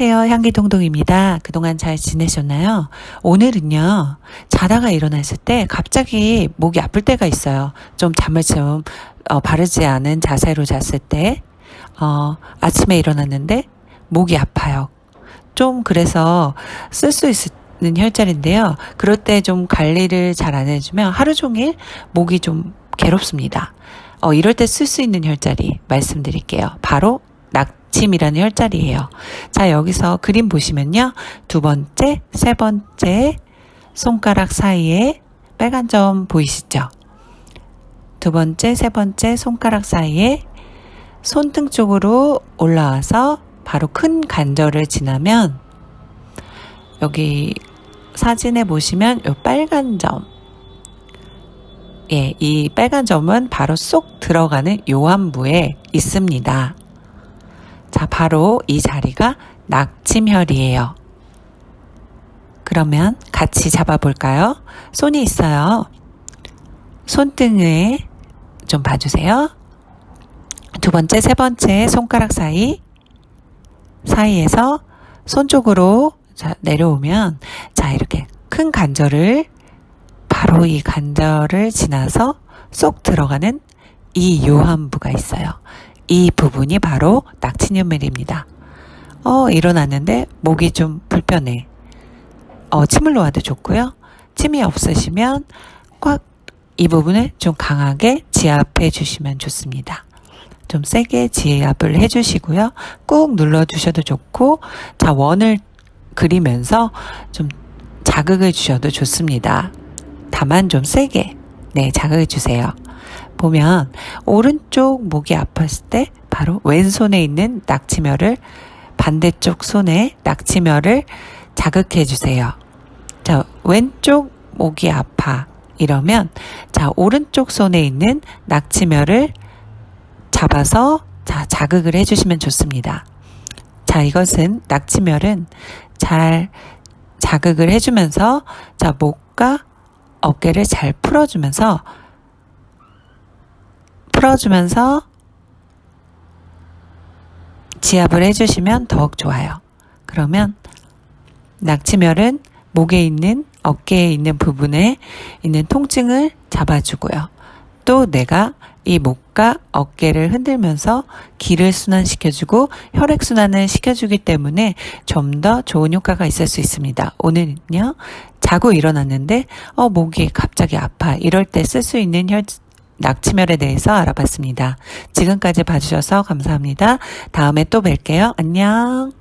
안녕하세요. 향기동동입니다. 그동안 잘 지내셨나요? 오늘은요, 자다가 일어났을 때 갑자기 목이 아플 때가 있어요. 좀 잠을 좀 어, 바르지 않은 자세로 잤을 때, 어, 아침에 일어났는데 목이 아파요. 좀 그래서 쓸 수 있는 혈자리인데요. 그럴 때 좀 관리를 잘 안 해주면 하루 종일 목이 좀 괴롭습니다. 어, 이럴 때 쓸 수 있는 혈자리 말씀드릴게요. 바로 낙 침이라는 혈자리예요. 자, 여기서 그림 보시면요. 두 번째, 세 번째 손가락 사이에 빨간 점 보이시죠? 두 번째, 세 번째 손가락 사이에 손등 쪽으로 올라와서 바로 큰 관절을 지나면 여기 사진에 보시면 이 빨간 점 예, 이 빨간 점은 바로 쏙 들어가는 요한부에 있습니다. 자, 바로 이 자리가 낙침혈이에요. 그러면 같이 잡아볼까요? 손이 있어요. 손등을 좀 봐주세요. 두 번째, 세 번째 손가락 사이, 사이에서 손 쪽으로 자, 내려오면, 자, 이렇게 큰 관절을, 바로 이 관절을 지나서 쏙 들어가는 이 요한부가 있어요. 이 부분이 바로 낙치연멜입니다. 어, 일어났는데 목이 좀 불편해. 어, 침을 놓아도 좋고요. 침이 없으시면 꽉 이 부분을 좀 강하게 지압해 주시면 좋습니다. 좀 세게 지압을 해 주시고요. 꾹 눌러 주셔도 좋고 자, 원을 그리면서 좀 자극을 주셔도 좋습니다. 다만 좀 세게 네, 자극을 주세요. 보면 오른쪽 목이 아팠을 때 바로 왼손에 있는 낙치멸을 반대쪽 손에 낙치멸을 자극해 주세요. 자, 왼쪽 목이 아파 이러면 자, 오른쪽 손에 있는 낙치멸을 잡아서 자, 자극을 해 주시면 좋습니다. 자, 이것은 낙치멸은 잘 자극을 해 주면서 자, 목과 어깨를 잘 풀어 주면서 풀어주면서 지압을 해주시면 더욱 좋아요. 그러면 낙치멸은 목에 있는 어깨에 있는 부분에 있는 통증을 잡아주고요. 또 내가 이 목과 어깨를 흔들면서 기를 순환시켜주고 혈액순환을 시켜주기 때문에 좀 더 좋은 효과가 있을 수 있습니다. 오늘은요, 자고 일어났는데, 어, 목이 갑자기 아파. 이럴 때 쓸 수 있는 혈, 낙치멸에 대해서 알아봤습니다. 지금까지 봐주셔서 감사합니다. 다음에 또 뵐게요. 안녕.